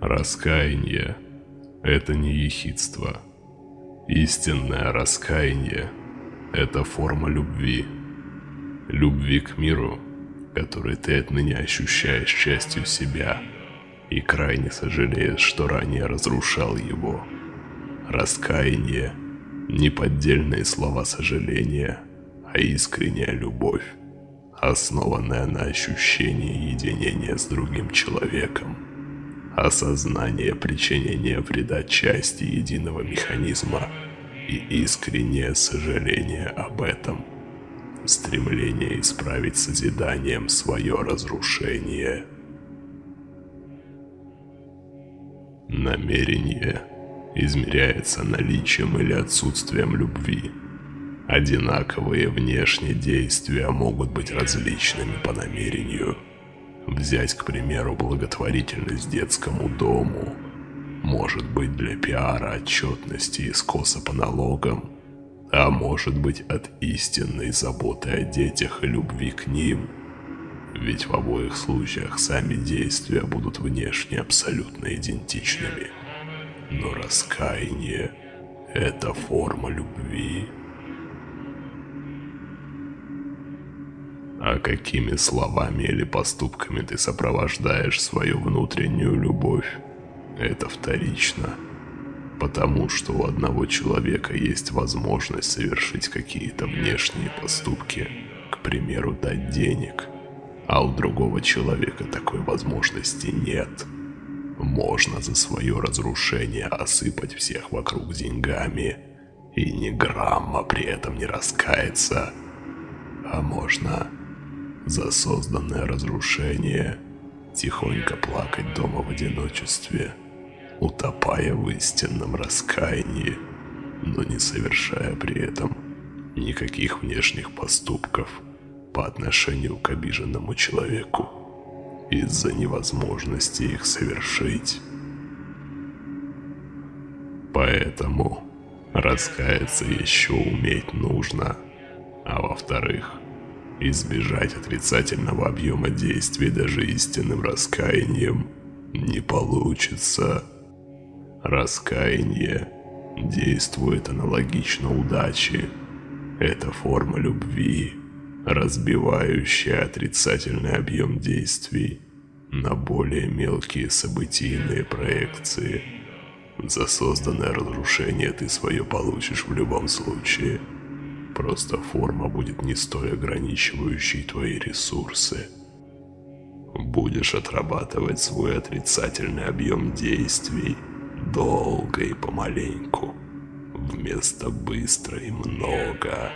Раскаяние – это не ехидство. Истинное раскаяние – это форма любви. Любви к миру, который ты отныне ощущаешь частью себя и крайне сожалеешь, что ранее разрушал его. Раскаяние – не поддельные слова сожаления, а искренняя любовь, основанная на ощущении единения с другим человеком – осознание причинения вреда части единого механизма и искреннее сожаление об этом. Стремление исправить созиданием свое разрушение. Намерение измеряется наличием или отсутствием любви. Одинаковые внешние действия могут быть различными по намерению – Взять, к примеру, благотворительность детскому дому. Может быть для пиара отчетности и скоса по налогам, а может быть от истинной заботы о детях и любви к ним. Ведь в обоих случаях сами действия будут внешне абсолютно идентичными. Но раскаяние – это форма любви. А какими словами или поступками ты сопровождаешь свою внутреннюю любовь, это вторично. Потому что у одного человека есть возможность совершить какие-то внешние поступки, к примеру, дать денег, а у другого человека такой возможности нет. Можно за свое разрушение осыпать всех вокруг деньгами и ни грамма при этом не раскаяться. А можно за созданное разрушение, тихонько плакать дома в одиночестве, утопая в истинном раскаянии, но не совершая при этом никаких внешних поступков по отношению к обиженному человеку из-за невозможности их совершить. Поэтому раскаяться еще уметь нужно, а во-вторых – Избежать отрицательного объема действий даже истинным раскаянием не получится. Раскаяние действует аналогично удаче. Это форма любви, разбивающая отрицательный объем действий на более мелкие событийные проекции. За созданное разрушение ты свое получишь в любом случае – Просто форма будет не столь ограничивающей твои ресурсы. Будешь отрабатывать свой отрицательный объем действий долго и помаленьку, вместо быстро и много.